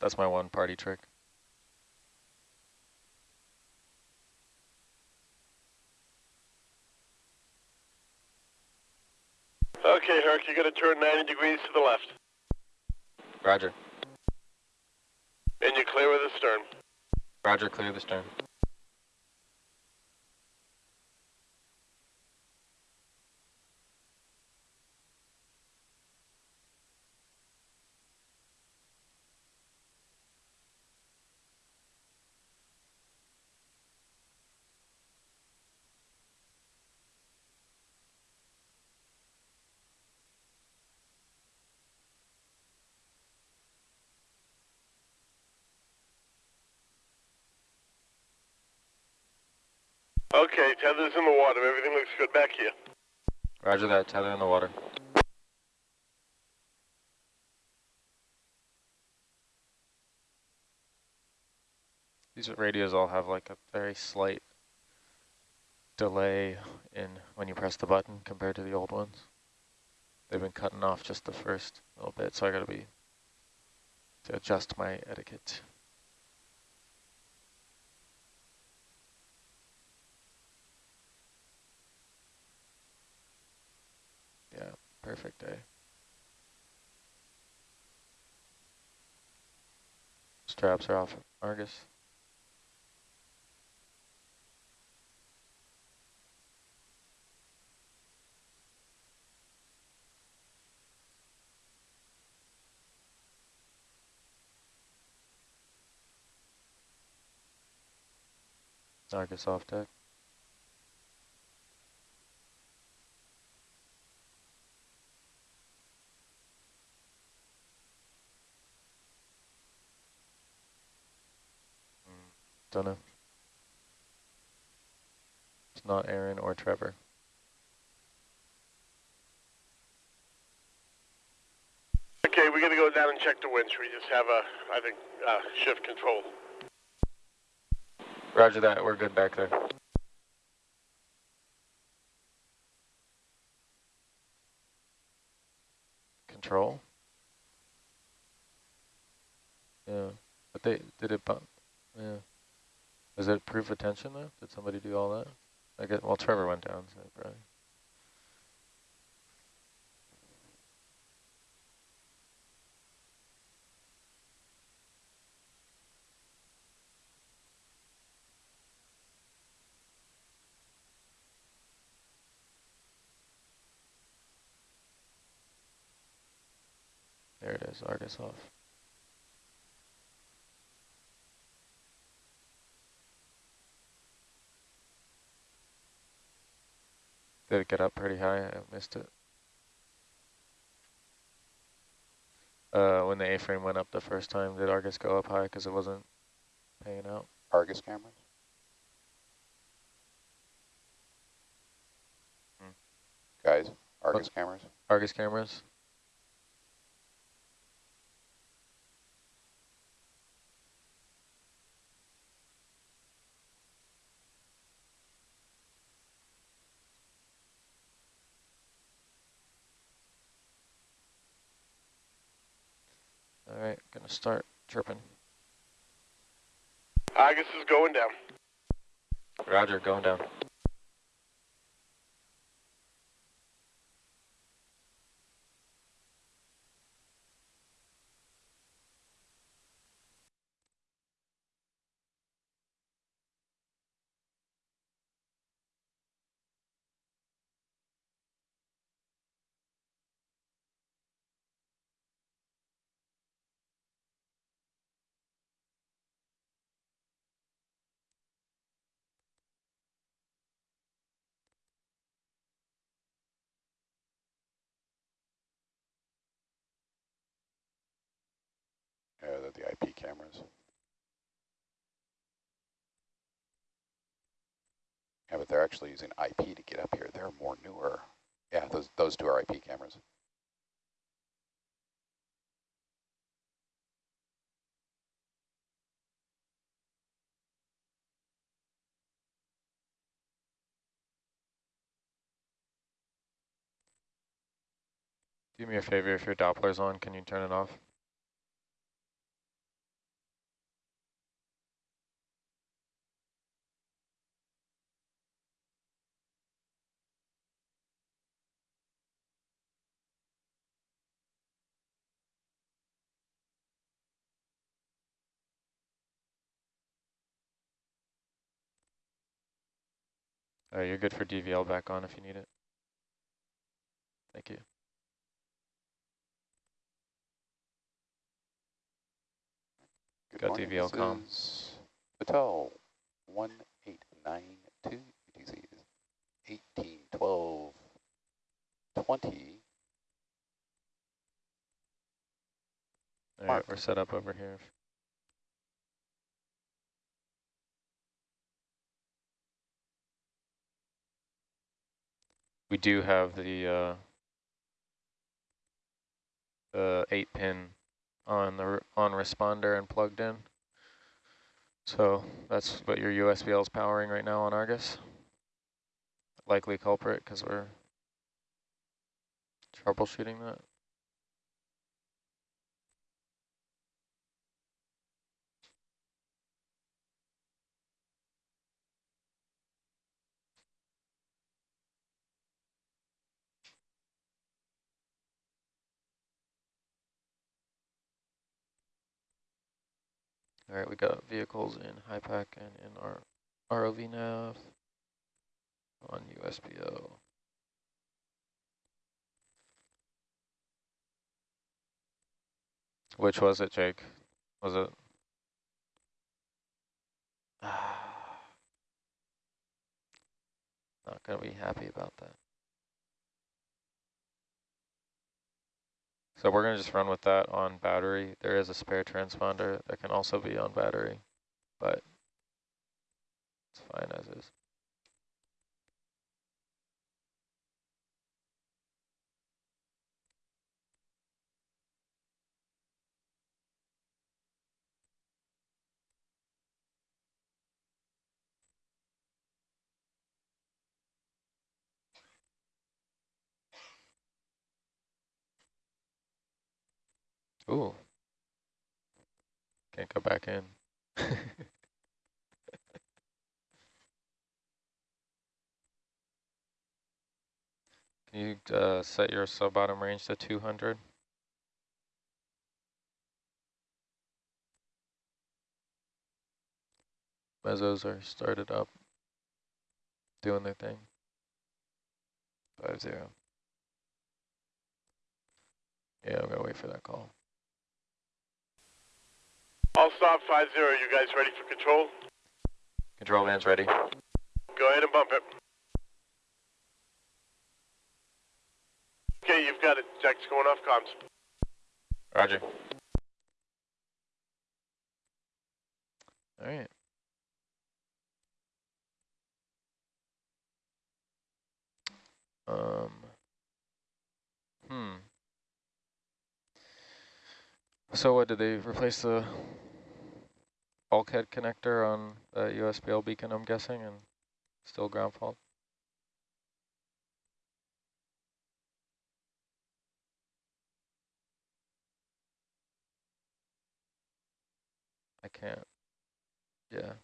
That's my one party trick. Okay, Herc, you're going to turn 90 degrees to the left. Roger. And you're clear of the stern. Roger, clear the stern. Okay, tether's in the water. Everything looks good back here. Roger that, tether in the water. These radios all have like a very slight delay in when you press the button compared to the old ones. They've been cutting off just the first little bit, so I gotta be to adjust my etiquette. Yeah, perfect day. Straps are off Argus. Argus off deck. Don't know. It's not Aaron or Trevor. Okay, we're going to go down and check the winch. We just have a, I think, uh, shift control. Roger that, we're good back there. Control? Yeah, but they, did it bump? Yeah. Was it proof attention though? Did somebody do all that? I get, well, Trevor went down, so probably. There it is, Argus off. Did it get up pretty high? I missed it. Uh, when the A-frame went up the first time, did Argus go up high because it wasn't paying out? Argus cameras? Hmm. Guys, Argus cameras? Argus cameras? All right, gonna start chirping. Argus is going down. Roger, going down. Yeah, the IP cameras. Yeah, but they're actually using IP to get up here. They're more newer. Yeah, those those two are IP cameras. Do me a favor, if your Doppler's on, can you turn it off? All right, you're good for DVL back on if you need it. Thank you. Good Got morning, DVL this com. is Patel, one eight nine two, UTC is eighteen twelve twenty. All right, we're set up over here. We do have the uh, the eight pin on the on responder and plugged in. So that's what your USBL is powering right now on Argus. Likely culprit because we're troubleshooting that. All right, we got vehicles in HIPAC and in our ROV nav on USBL. Which was it, Jake? Was it? Not gonna be happy about that. So we're gonna just run with that on battery. There is a spare transponder that can also be on battery, but it's fine as is. Ooh. Can't go back in. Can you uh, set your sub-bottom range to 200? Mezzos are started up, doing their thing. Five zero. Yeah, I'm gonna wait for that call. All stop five zero. You guys ready for control? Control van's ready. Go ahead and bump it. Okay, you've got it. Jack's going off comms. Roger. All right. Um. Hmm. So what, did they replace the bulkhead connector on the USBL beacon, I'm guessing, and still ground fault? I can't. Yeah.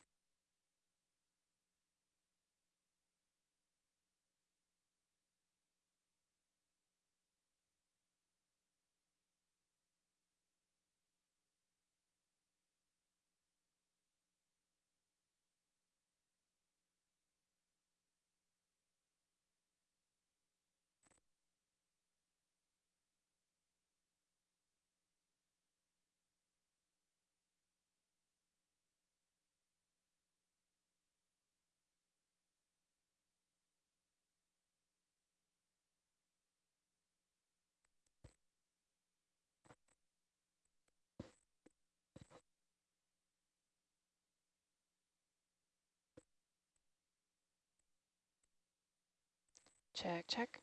Check, check.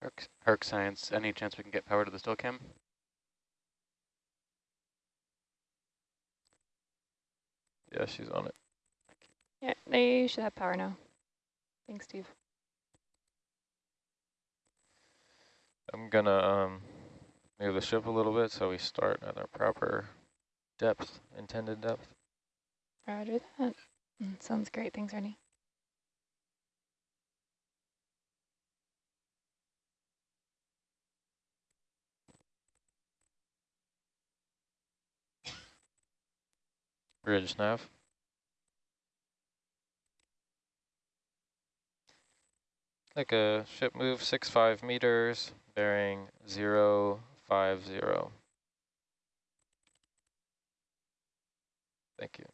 Herc, Herc Science, any chance we can get power to the still cam? Yeah, she's on it. Yeah, they should have power now. Thanks, Steve. I'm gonna um, move the ship a little bit so we start at our proper depth, intended depth. Roger that. Mm, sounds great. Thanks, Ernie. Bridge nav. Like a ship move six five meters, bearing zero five zero. Thank you.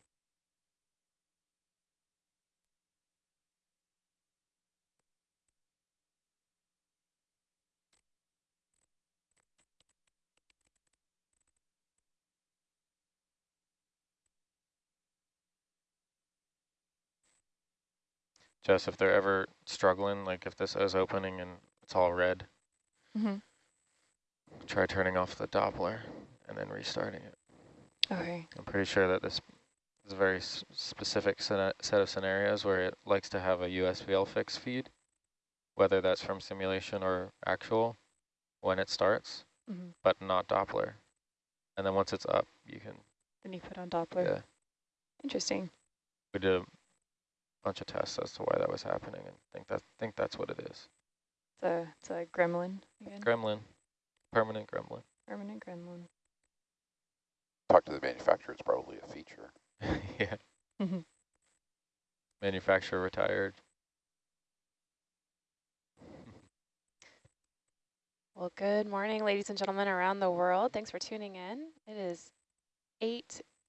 Jess, if they're ever struggling, like if this is opening and it's all red, Mm-hmm. try turning off the Doppler and then restarting it. Okay. I'm pretty sure that this is a very s specific set set of scenarios where it likes to have a USBL fix feed, whether that's from simulation or actual when it starts, Mm-hmm. but not Doppler. And then once it's up, you can, Then you put on Doppler. yeah. Interesting. We did a bunch of tests as to why that was happening and think that think that's what it is. It's a, it's a gremlin again. Gremlin, permanent gremlin. Permanent gremlin. Talk to the manufacturer, it's probably a feature. yeah. Manufacturer retired. Well, good morning, ladies and gentlemen around the world. Thanks for tuning in. It is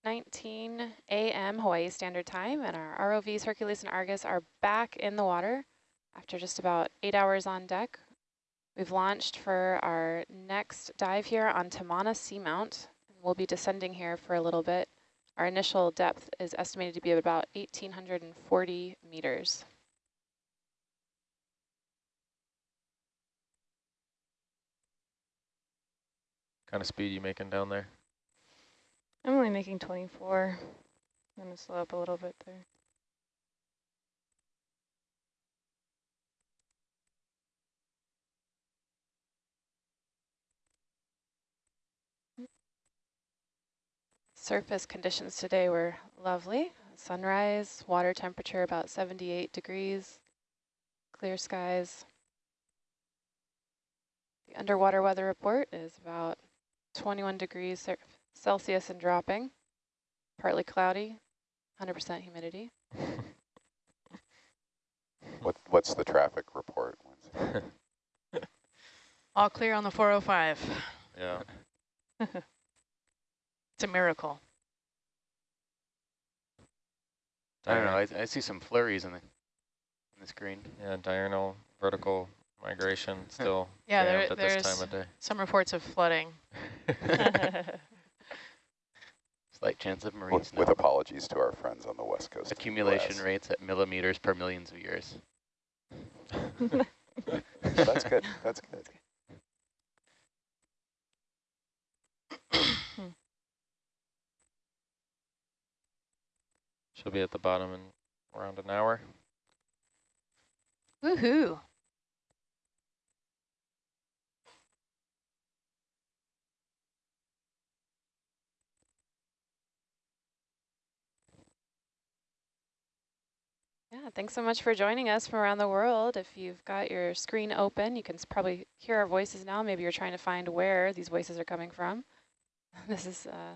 8.19 a.m. Hawaii Standard Time, and our ROVs Hercules and Argus are back in the water after just about eight hours on deck. We've launched for our next dive here on Tamana Seamount. We'll be descending here for a little bit. Our initial depth is estimated to be about 1,840 meters. kind of speed you making down there? I'm only making 24. I'm going to slow up a little bit there. Surface conditions today were lovely. Sunrise, water temperature about 78 degrees, clear skies. The underwater weather report is about 21 degrees Celsius and dropping, partly cloudy, 100% humidity. What, what's the traffic report? All clear on the 405. yeah. It's a miracle. I don't know. I, I see some flurries in the in the screen. Yeah, diurnal vertical migration still Yeah, there, at this there's time of day. some reports of flooding. Slight chance of marine With, snow. with apologies to our friends on the west coast. Accumulation rates at millimeters per millions of years. That's good, that's good. She'll be at the bottom in around an hour. Woohoo. Thanks so much for joining us from around the world. If you've got your screen open, you can probably hear our voices now. Maybe you're trying to find where these voices are coming from. This is uh,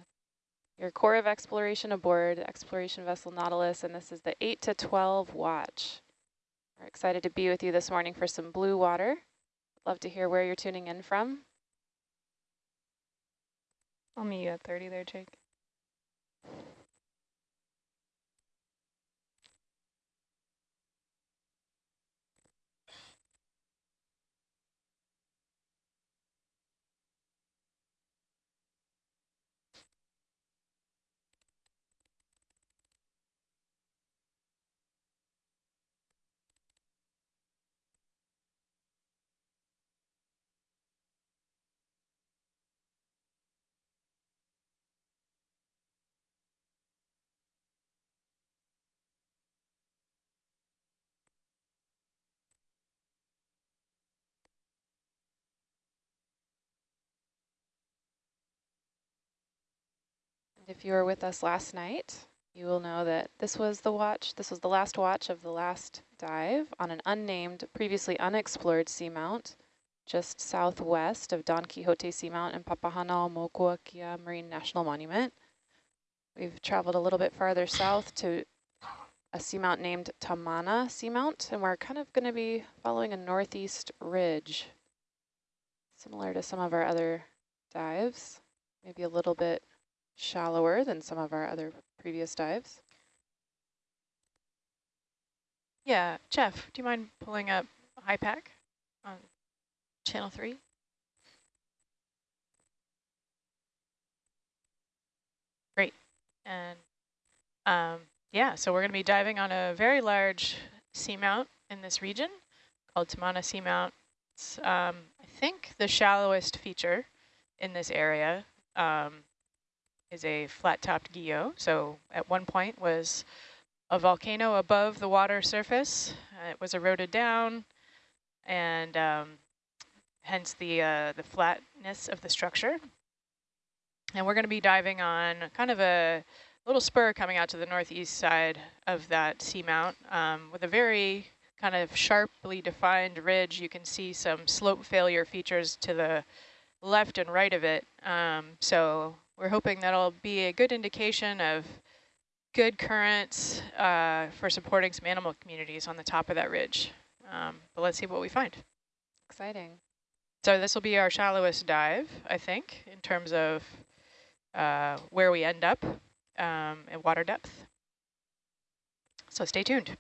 your Corps of exploration aboard exploration vessel Nautilus, and this is the 8 to 12 watch. We're excited to be with you this morning for some blue water. Love to hear where you're tuning in from. I'll meet you at 30 there, Jake. If you were with us last night, you will know that this was the watch, this was the last watch of the last dive on an unnamed, previously unexplored seamount, just southwest of Don Quixote Seamount and Papahanaumokuakea Marine National Monument. We've traveled a little bit farther south to a seamount named Tamana Seamount, and we're kind of going to be following a northeast ridge, similar to some of our other dives, maybe a little bit shallower than some of our other previous dives. Yeah, Jeff, do you mind pulling up HIPAC on channel three? Great. And um, yeah, so we're going to be diving on a very large seamount in this region called Tamana Seamount. It's, um, I think, the shallowest feature in this area. Um, is a flat-topped guyot. So at one point was a volcano above the water surface. It was eroded down, and um, hence the uh, the flatness of the structure. And we're going to be diving on kind of a little spur coming out to the northeast side of that seamount um, with a very kind of sharply defined ridge. You can see some slope failure features to the left and right of it. Um, so we're hoping that'll be a good indication of good currents uh, for supporting some animal communities on the top of that ridge. Um, but let's see what we find. Exciting. So this will be our shallowest dive, I think, in terms of uh, where we end up um, at water depth. So stay tuned.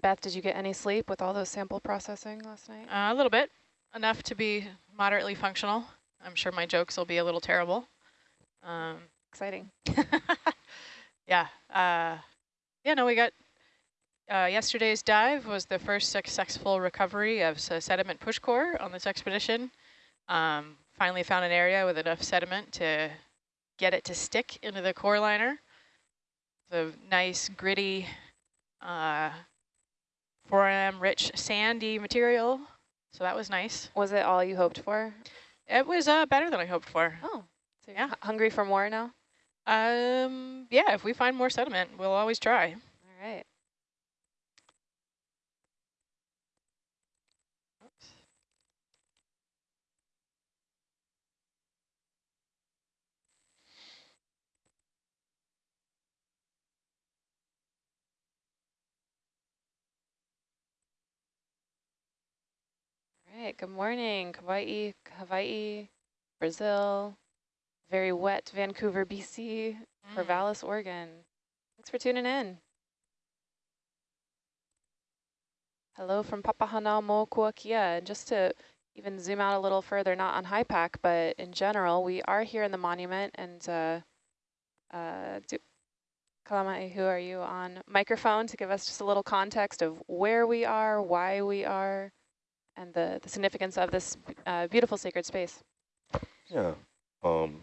Beth, did you get any sleep with all those sample processing last night? Uh, a little bit, enough to be moderately functional. I'm sure my jokes will be a little terrible. Um, Exciting. yeah. Uh, yeah, no, we got uh, yesterday's dive was the first successful recovery of sediment push core on this expedition. Um, finally found an area with enough sediment to get it to stick into the core liner. The nice, gritty, uh, foram rich sandy material. So that was nice. Was it all you hoped for? It was uh, better than I hoped for. Oh, so Yeah. hungry for more now? Um, yeah, if we find more sediment, we'll always try. All right. Right, good morning, Hawaii, Hawaii, Brazil, very wet Vancouver, BC, Corvallis, Oregon. Thanks for tuning in. Hello from Papahanaumokuakea. And just to even zoom out a little further, not on HIPAC, but in general, we are here in the monument. And uh, uh, do, Kalamai, who are you on microphone to give us just a little context of where we are, why we are, and the, the significance of this uh, beautiful sacred space. Yeah. Um,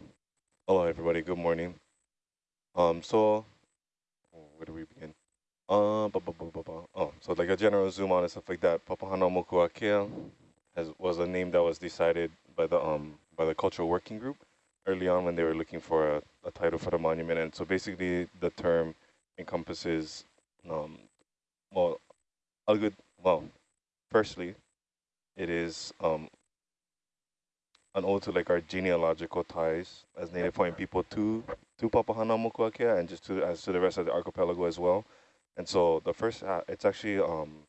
hello, everybody. Good morning. Um, so, where do we begin? Uh, oh, so like a general zoom on and stuff like that. Papahanaumokuakea has was a name that was decided by the um by the cultural working group early on when they were looking for a, a title for the monument. And so basically, the term encompasses um well a good well firstly it is um an ode to like our genealogical ties as Native Hawaiian people to to Papahanaumokuakea and just to as to the rest of the archipelago as well. And so the first, uh, it's actually um,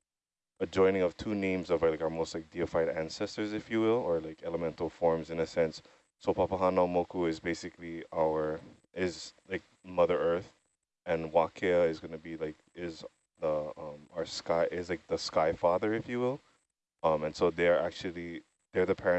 a joining of two names of like our most like deified ancestors, if you will, or like elemental forms in a sense. So Papahanaumoku is basically our is like Mother Earth, and Wakea is going to be like is the um, our sky is like the sky father, if you will. Um, and so they're actually they're the parents